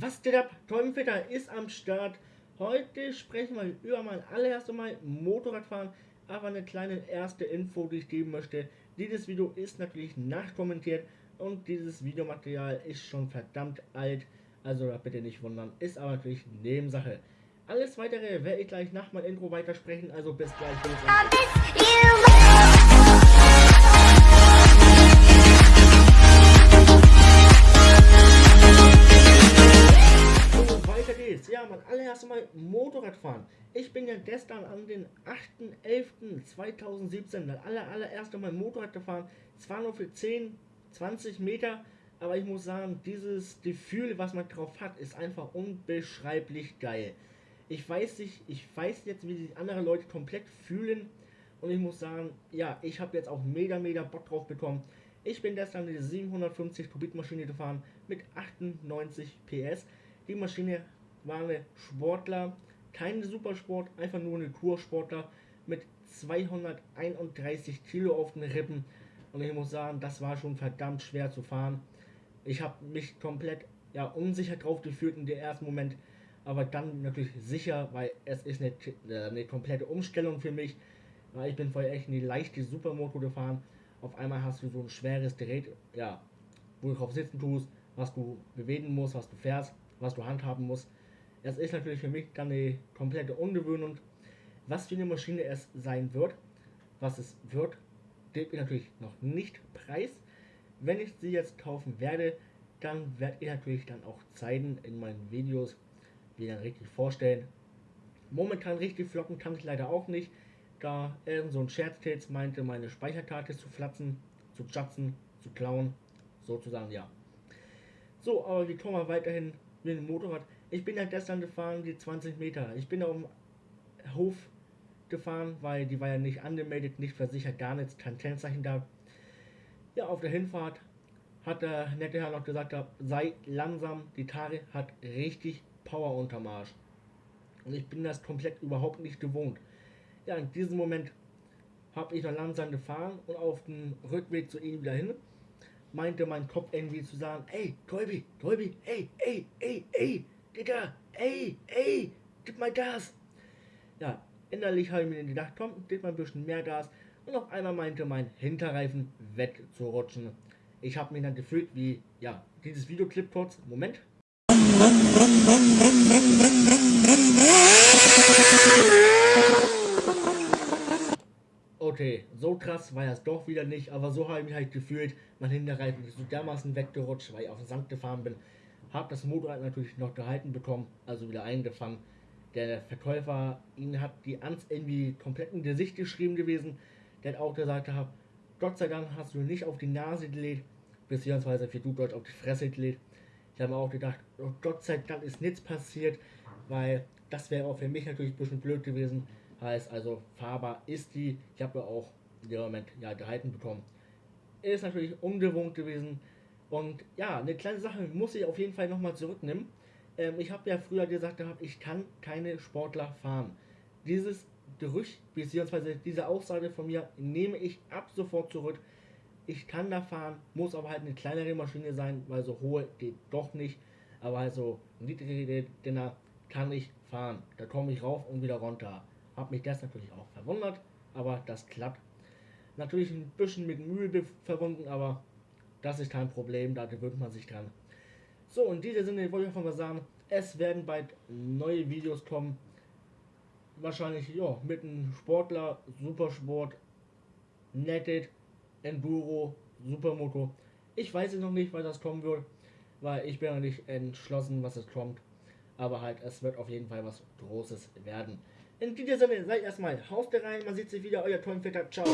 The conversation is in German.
Was geht ab? Teufelfitter ist am Start. Heute sprechen wir über mein allererstes Mal Motorradfahren, aber eine kleine erste Info, die ich geben möchte. Dieses Video ist natürlich nachkommentiert und dieses Videomaterial ist schon verdammt alt, also bitte nicht wundern, ist aber natürlich Nebensache. Alles weitere werde ich gleich nach meinem Intro weitersprechen, also bis gleich. Motorradfahren. Ich bin ja gestern an den 8.11.2017 das aller, allererste Mal Motorrad gefahren. Zwar nur für 10, 20 Meter, aber ich muss sagen, dieses Gefühl, was man drauf hat, ist einfach unbeschreiblich geil. Ich weiß nicht, ich weiß jetzt, wie sich andere Leute komplett fühlen. Und ich muss sagen, ja, ich habe jetzt auch mega, mega Bock drauf bekommen. Ich bin gestern eine 750 Kubik Maschine gefahren mit 98 PS. Die Maschine waren Sportler, kein Supersport, einfach nur eine Kursportler mit 231 Kilo auf den Rippen. Und ich muss sagen, das war schon verdammt schwer zu fahren. Ich habe mich komplett ja, unsicher drauf gefühlt in der ersten Moment, aber dann natürlich sicher, weil es ist eine, äh, eine komplette Umstellung für mich. Weil ich bin vorher echt in die leichte Supermoto gefahren. Auf einmal hast du so ein schweres Gerät, ja, wo du drauf sitzen tust, was du bewegen musst, was du fährst, was du handhaben musst. Das ist natürlich für mich dann eine komplette Ungewöhnung. Was für eine Maschine es sein wird, was es wird, gebe ich natürlich noch nicht preis. Wenn ich sie jetzt kaufen werde, dann werde ich natürlich dann auch zeigen in meinen Videos, wie dann richtig vorstellen. Momentan richtig flocken kann ich leider auch nicht, da irgend so ein Scherztils meinte, meine Speicherkarte zu flatzen, zu chatzen, zu klauen, sozusagen ja. So, aber wir kommen weiterhin mit dem Motorrad. Ich bin ja gestern gefahren, die 20 Meter. Ich bin auf dem Hof gefahren, weil die war ja nicht angemeldet, nicht versichert, gar nichts, kein Kennzeichen da. Ja, auf der Hinfahrt hat der nette Herr noch gesagt, sei langsam, die Tare hat richtig Power unterm Arsch. Und ich bin das komplett überhaupt nicht gewohnt. Ja, in diesem Moment habe ich noch langsam gefahren und auf dem Rückweg zu ihm wieder hin meinte mein Kopf irgendwie zu sagen, ey, Kolbi, Kolbi, ey, ey, ey, ey, Digga, ey, ey, gib mal Gas. Ja, innerlich habe ich mir gedacht, komm, gib mal ein bisschen mehr Gas. Und auf einmal meinte mein Hinterreifen wegzurutschen. Ich habe mich dann gefühlt wie, ja, dieses Videoclip kurz. Moment. Okay, so krass war es doch wieder nicht, aber so habe ich mich halt gefühlt. Mein Hinterreifen ist so dermaßen weggerutscht, weil ich auf den Sand gefahren bin. Hab das Motorrad natürlich noch gehalten bekommen, also wieder eingefangen. Der Verkäufer, ihn hat die Angst irgendwie komplett in Gesicht geschrieben gewesen. Der hat auch gesagt, hat, Gott sei Dank hast du nicht auf die Nase gelegt, beziehungsweise für du Deutsch auf die Fresse gelegt. Ich habe auch gedacht, oh Gott sei Dank ist nichts passiert, weil das wäre auch für mich natürlich ein bisschen blöd gewesen Heißt also, fahrbar ist die. Ich habe ja auch in dem Moment ja gehalten bekommen. Ist natürlich ungewohnt gewesen. Und ja, eine kleine Sache muss ich auf jeden Fall nochmal zurücknehmen. Ähm, ich habe ja früher gesagt gehabt, ich kann keine Sportler fahren. Dieses Gerücht, beziehungsweise diese Aussage von mir, nehme ich ab sofort zurück. Ich kann da fahren, muss aber halt eine kleinere Maschine sein, weil so hohe geht doch nicht. Aber also niedrige Dinner kann ich fahren. Da komme ich rauf und wieder runter. Hat mich das natürlich auch verwundert, aber das klappt. Natürlich ein bisschen mit Mühe verbunden, aber das ist kein Problem, da gewöhnt man sich dran. So, in diesem Sinne wollte ich einfach mal sagen, es werden bald neue Videos kommen. Wahrscheinlich, ja, mit einem Sportler, Supersport, Netted, Enduro, Supermoto. Ich weiß es noch nicht, weil das kommen wird, weil ich bin noch nicht entschlossen, was es kommt. Aber halt, es wird auf jeden Fall was Großes werden. In diesem Sinne, seid erstmal Haus der rein, man sieht sich wieder, euer Tonfitter, ciao.